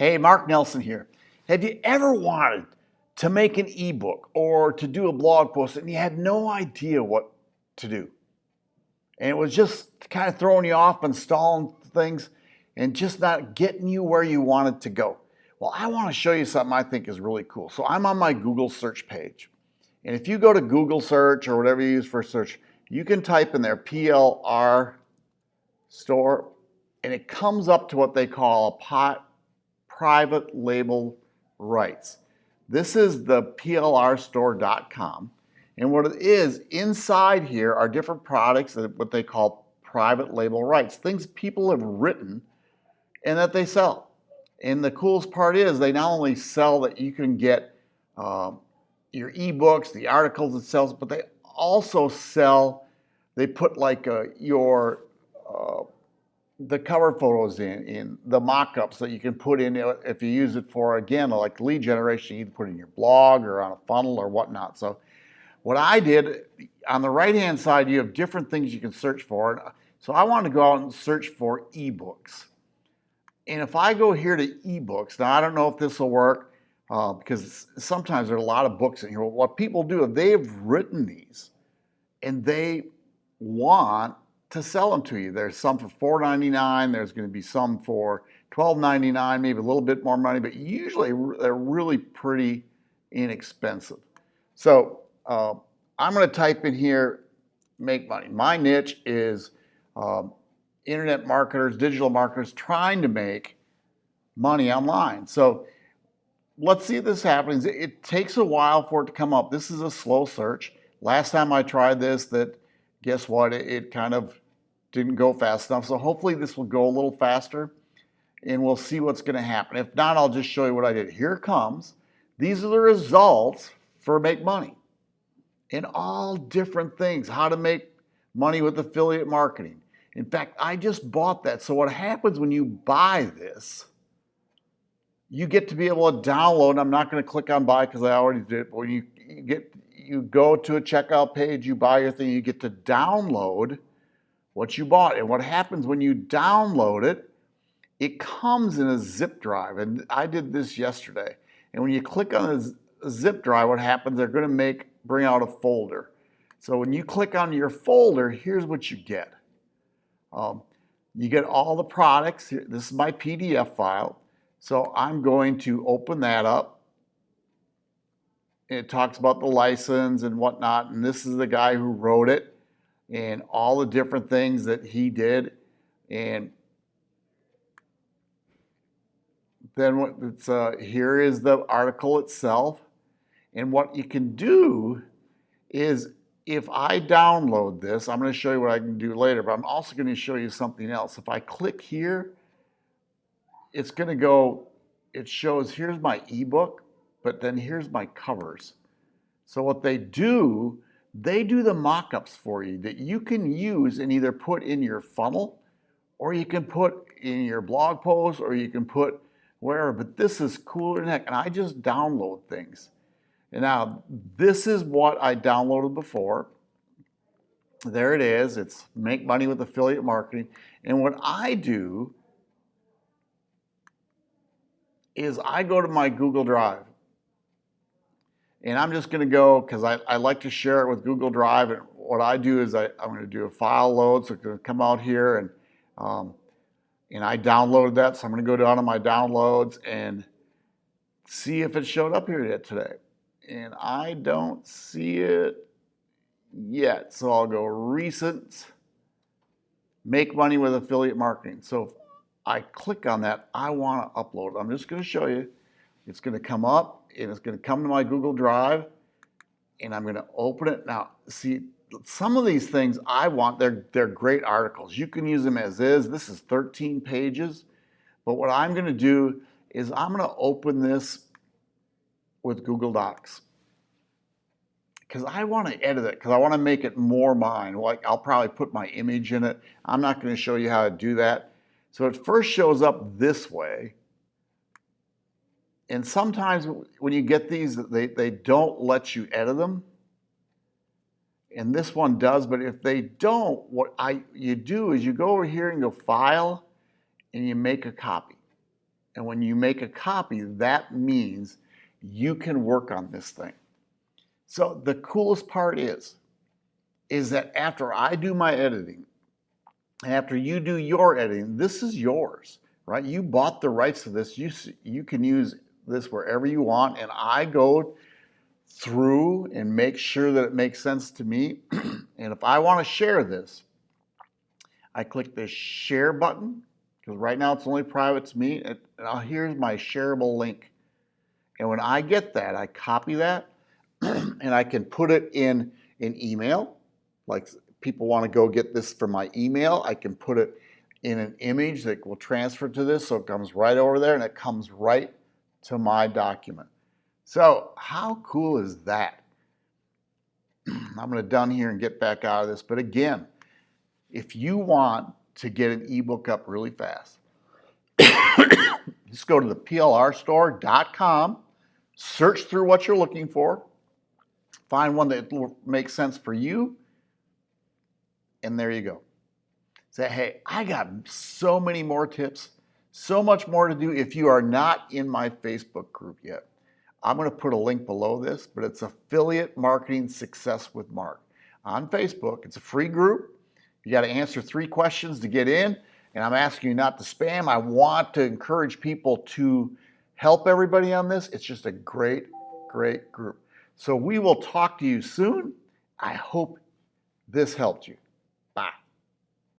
Hey, Mark Nelson here. Have you ever wanted to make an ebook or to do a blog post and you had no idea what to do? And it was just kind of throwing you off, installing things, and just not getting you where you wanted to go. Well, I want to show you something I think is really cool. So I'm on my Google search page. And if you go to Google search or whatever you use for search, you can type in there PLR store and it comes up to what they call a pot private label rights. This is the plrstore.com. And what it is, inside here are different products that what they call private label rights, things people have written and that they sell. And the coolest part is they not only sell that you can get uh, your ebooks, the articles it sells, but they also sell, they put like uh, your uh, the cover photos in, in the mock-ups that you can put in if you use it for, again, like lead generation, you can put in your blog or on a funnel or whatnot. So what I did, on the right-hand side, you have different things you can search for. So I wanted to go out and search for ebooks. And if I go here to ebooks, now I don't know if this will work uh, because sometimes there are a lot of books in here. What people do, they've written these and they want to sell them to you. There's some for $4.99. There's going to be some for $12.99, maybe a little bit more money, but usually they're really pretty inexpensive. So uh, I'm going to type in here, make money. My niche is um, internet marketers, digital marketers trying to make money online. So let's see if this happens. It takes a while for it to come up. This is a slow search. Last time I tried this, that guess what? It kind of didn't go fast enough. So hopefully this will go a little faster and we'll see what's going to happen. If not, I'll just show you what I did. Here comes. These are the results for Make Money in all different things. How to make money with affiliate marketing. In fact, I just bought that. So what happens when you buy this, you get to be able to download. I'm not going to click on buy because I already did. But when you get you go to a checkout page, you buy your thing, you get to download what you bought. And what happens when you download it, it comes in a zip drive. And I did this yesterday. And when you click on a zip drive, what happens, they're going to make bring out a folder. So when you click on your folder, here's what you get. Um, you get all the products. This is my PDF file. So I'm going to open that up. It talks about the license and whatnot. And this is the guy who wrote it and all the different things that he did. And then what it's, uh, here is the article itself. And what you can do is if I download this, I'm going to show you what I can do later, but I'm also going to show you something else. If I click here, it's going to go, it shows here's my ebook, but then here's my covers. So what they do they do the mock-ups for you that you can use and either put in your funnel or you can put in your blog post or you can put wherever. But this is cooler than heck. And I just download things. And now this is what I downloaded before. There it is. It's make money with affiliate marketing. And what I do is I go to my Google Drive and I'm just going to go because I, I like to share it with Google Drive. And what I do is I, I'm going to do a file load. So it's to come out here and, um, and I downloaded that. So I'm going to go down to my downloads and see if it showed up here yet today. And I don't see it yet. So I'll go recent, make money with affiliate marketing. So I click on that, I want to upload. I'm just going to show you. It's going to come up and it's going to come to my Google Drive and I'm going to open it. Now, see, some of these things I want, they're, they're great articles. You can use them as is. This is 13 pages. But what I'm going to do is I'm going to open this with Google Docs because I want to edit it because I want to make it more mine. Like I'll probably put my image in it. I'm not going to show you how to do that. So it first shows up this way and sometimes when you get these, they, they don't let you edit them. And this one does, but if they don't, what I you do is you go over here and go File, and you make a copy. And when you make a copy, that means you can work on this thing. So the coolest part is, is that after I do my editing, after you do your editing, this is yours, right? You bought the rights to this. You, you can use this wherever you want. And I go through and make sure that it makes sense to me. and if I want to share this, I click the share button because right now it's only private to me. And I'll, here's my shareable link. And when I get that, I copy that and I can put it in an email. Like people want to go get this from my email, I can put it in an image that will transfer to this so it comes right over there and it comes right to my document. So how cool is that? I'm going to done here and get back out of this. But again, if you want to get an ebook up really fast, just go to the plrstore.com, search through what you're looking for, find one that makes sense for you, and there you go. Say, hey, I got so many more tips, so much more to do if you are not in my Facebook group yet. I'm going to put a link below this, but it's Affiliate Marketing Success with Mark on Facebook. It's a free group. You got to answer three questions to get in, and I'm asking you not to spam. I want to encourage people to help everybody on this. It's just a great, great group. So we will talk to you soon. I hope this helped you.